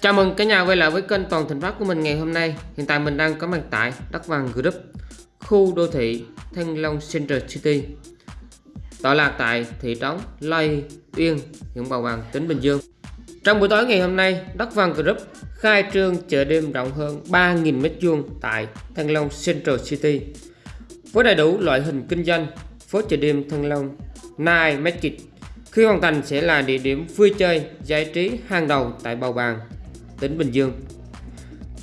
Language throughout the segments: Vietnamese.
Chào mừng cả nhà quay lại với kênh Toàn Thành Phát của mình ngày hôm nay. Hiện tại mình đang có mặt tại Đất Vàng Group, khu đô thị thanh Long Central City, tọa lạc tại thị trấn Lai Uyên, huyện Bào Bàng, tỉnh Bình Dương. Trong buổi tối ngày hôm nay, Đất Vàng Group khai trương chợ đêm rộng hơn 3.000 m2 tại thanh Long Central City với đầy đủ loại hình kinh doanh phố chợ đêm thanh Long Night Market khi hoàn thành sẽ là địa điểm vui chơi giải trí hàng đầu tại Bào Bàng tỉnh Bình Dương.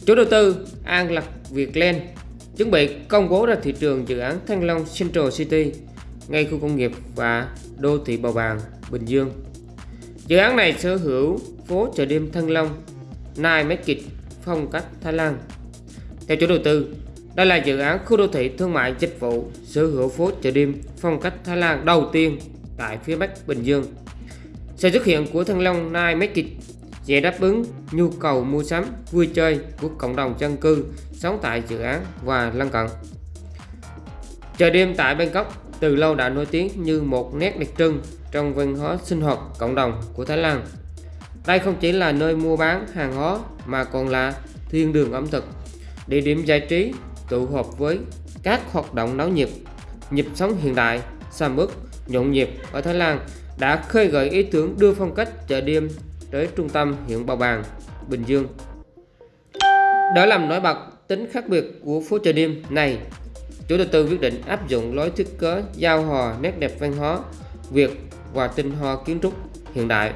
Chủ đầu tư An Lạc Việt Land chuẩn bị công bố ra thị trường dự án Thăng Long Central City ngay khu công nghiệp và đô thị Bào Bàng, Bình Dương. Dự án này sở hữu phố chợ đêm Thăng Long, Nai Market phong cách Thái Lan. Theo chủ đầu tư, đây là dự án khu đô thị thương mại dịch vụ sở hữu phố chợ đêm phong cách Thái Lan đầu tiên tại phía Bắc Bình Dương. Sự xuất hiện của Thăng Long Nai Market sẽ đáp ứng nhu cầu mua sắm, vui chơi của cộng đồng dân cư sống tại dự án và lân cận. Chợ đêm tại Bangkok từ lâu đã nổi tiếng như một nét đặc trưng trong văn hóa sinh hoạt cộng đồng của Thái Lan. Đây không chỉ là nơi mua bán hàng hóa mà còn là thiên đường ẩm thực, địa điểm giải trí tụ họp với các hoạt động náo nhiệt, nhịp sống hiện đại, sầm uất, nhộn nhịp ở Thái Lan đã khơi gợi ý tưởng đưa phong cách chợ đêm tới trung tâm huyện Bào Bàng, Bình Dương. Để làm nổi bật tính khác biệt của phố chợ đêm này, chủ đầu tư quyết định áp dụng lối thiết kế giao hòa nét đẹp văn hóa Việt và tinh hoa kiến trúc hiện đại.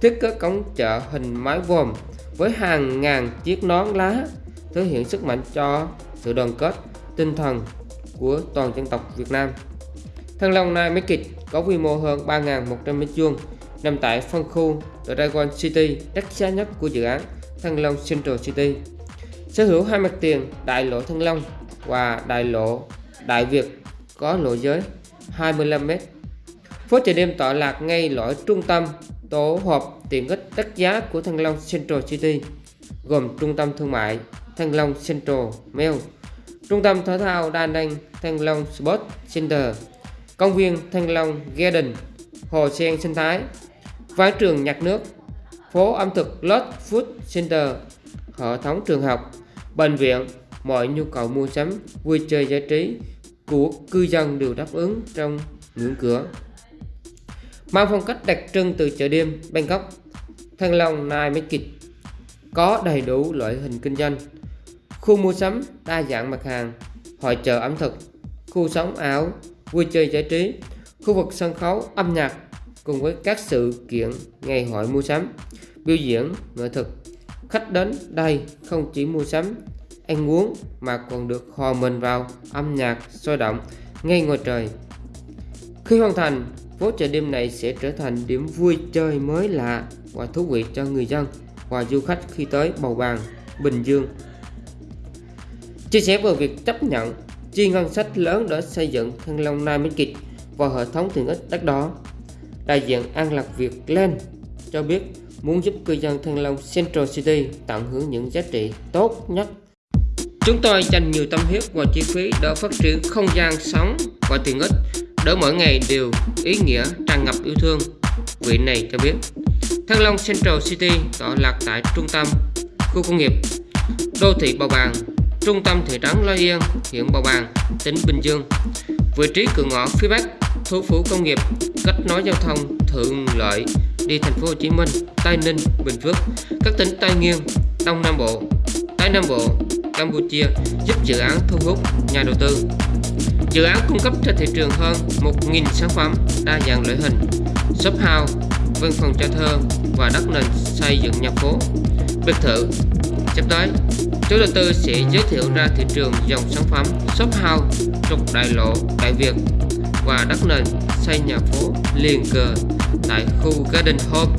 Thiết kế cổng chợ hình mái vòm với hàng ngàn chiếc nón lá thể hiện sức mạnh cho sự đoàn kết tinh thần của toàn dân tộc Việt Nam. Thăng Long Nai Market có quy mô hơn 3.100 m2 nằm tại phân khu Dragon City, đất giá nhất của dự án Thăng Long Central City. Sở hữu hai mặt tiền đại lộ Thăng Long và đại lộ Đại Việt có lộ giới 25m. Phố chợ đêm tọa lạc ngay lõi trung tâm tổ hợp tiện ích đắt giá của Thăng Long Central City, gồm trung tâm thương mại Thăng Long Central Mall, trung tâm thể thao đa năng Thăng Long Sports Center, công viên Thăng Long Garden, hồ sen sinh thái, ván trường nhạc nước, phố ẩm thực Lot Food Center, hệ thống trường học, bệnh viện, mọi nhu cầu mua sắm, vui chơi giải trí của cư dân đều đáp ứng trong ngưỡng cửa. Mang phong cách đặc trưng từ chợ đêm Bangkok, Thăng Long Night Market có đầy đủ loại hình kinh doanh, khu mua sắm đa dạng mặt hàng, hội chợ ẩm thực, khu sống ảo, vui chơi giải trí, khu vực sân khấu âm nhạc cùng với các sự kiện ngày hội mua sắm, biểu diễn nghệ thuật. Khách đến đây không chỉ mua sắm, ăn uống mà còn được hòa mình vào âm nhạc sôi động ngay ngoài trời. Khi hoàn thành, phố chợ đêm này sẽ trở thành điểm vui chơi mới lạ và thú vị cho người dân và du khách khi tới Bầu Bàng, Bình Dương. Chia sẻ về việc chấp nhận chi ngân sách lớn để xây dựng Thăng Long nai minh kịch và hệ thống tiện ích đất đó đại diện An Lạc Việt Lên cho biết muốn giúp cư dân Thăng Long Central City tận hưởng những giá trị tốt nhất. Chúng tôi dành nhiều tâm huyết và chi phí để phát triển không gian sống và tiện ích để mỗi ngày đều ý nghĩa tràn ngập yêu thương. Vị này cho biết Thăng Long Central City tọa lạc tại trung tâm khu công nghiệp đô thị Bào Bàng, trung tâm thị trấn Lai Yên, huyện Bào Bàng, tỉnh Bình Dương. Vị trí cửa ngõ phía Bắc thủ phủ công nghiệp, kết nối giao thông thuận lợi đi thành phố Hồ Chí Minh, Tây Ninh, Bình Phước, các tỉnh Tây Nguyên, Đông Nam Bộ, Tây Nam Bộ, Campuchia giúp dự án thu hút nhà đầu tư. Dự án cung cấp cho thị trường hơn 1.000 sản phẩm đa dạng loại hình, shop house, văn phòng cho thuê và đất nền xây dựng nhà phố, biệt thự. Sắp tới, chủ đầu tư sẽ giới thiệu ra thị trường dòng sản phẩm shop house trục đại lộ Đại Việt và đất nền xây nhà phố liền cờ tại khu Garden Home.